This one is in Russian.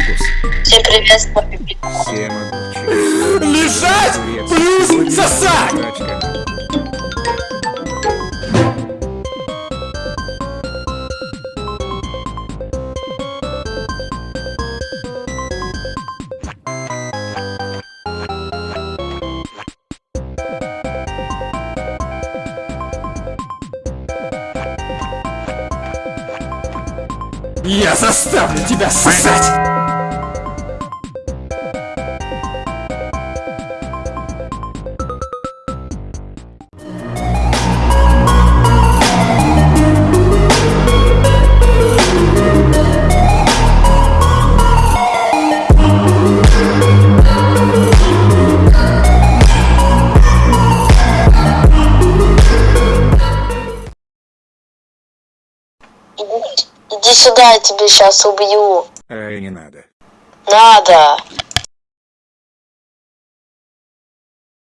фокус. Всем привет, Поппи. Все могучие. Лежать плюс сосать! Я заставлю тебя сосать! Иди, сюда, я тебя сейчас убью. Ай, не надо. Надо.